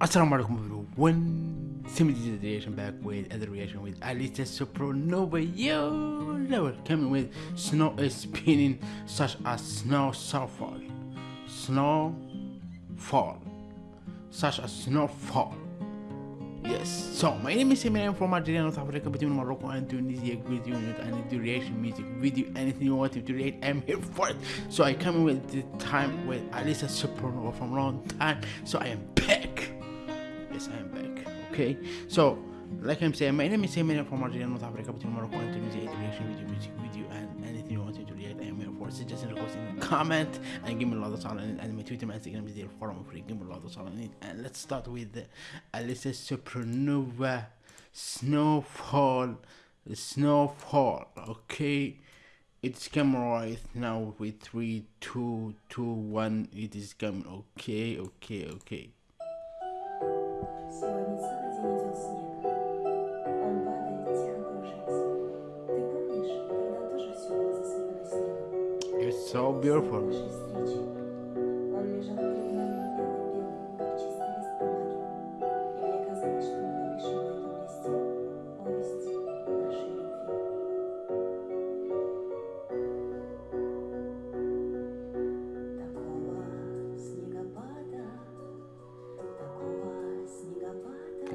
Assalamu alaikum everyone. Simity the reaction back with other reaction with Alicia Supronova. Yo, level coming with snow is spinning such as snow snowfall, snow fall, such as snowfall. Yes. So my name is Eminem from Algeria, North Africa, between Morocco and Tunisia. With you and do reaction music video, anything you want to react, I'm here for it. So I come in with the time with Alicia Supronova from long time. So I am. Yes, I am back. Okay. So like I'm saying, my name is Eminem from Algeria, North Africa, between Morocco and Tunisia. Do reaction video, music video, and anything you want to react, I am here for it. Suggestion, request, comment, and give me a lot of talent. And my Twitter, my Instagram is there. Follow me free. Give me a lot of talent. And let's start with Alicia Supronova Snowfall. Snowfall. Okay. It's coming right now with three, two, two, one. It is coming. Okay, okay, okay. Сегодня целый день идет снег. Он падает, тихо кружась. Ты помнишь, тогда тоже все было засыпано снегом. It's so beautiful.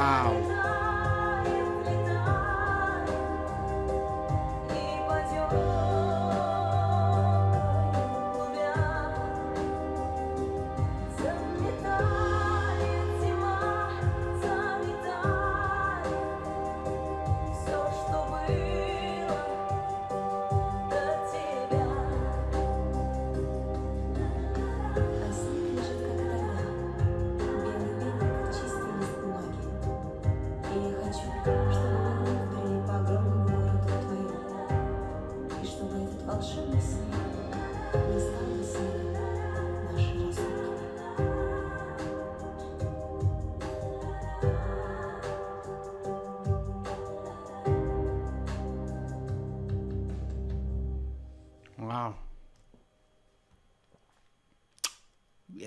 Wow.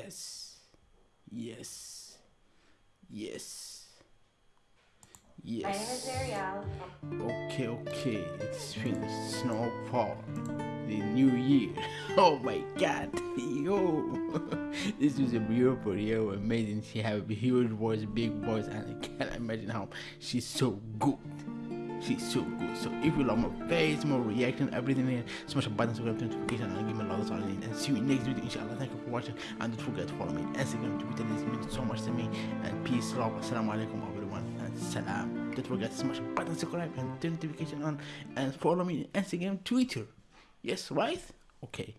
Yes. Yes. Yes. My name is Yes. Okay, okay. It's finished. Snowfall. The new year. Oh my god. Yo. this is a beautiful yo amazing. She have a huge voice, big voice, and I can't imagine how she's so good. She's so good. So if you love more face, more reaction, everything here, smash the button, subscribe to notification, and give me a lot of all And see you next video, inshallah. Thank you for watching. And don't forget to follow me on Instagram, Twitter. This means so much to me. And peace, love. Assalamu alaikum, everyone. And salam. Don't forget to smash the button, subscribe, and turn notification on. And follow me on Instagram, Twitter. Yes, right? Okay.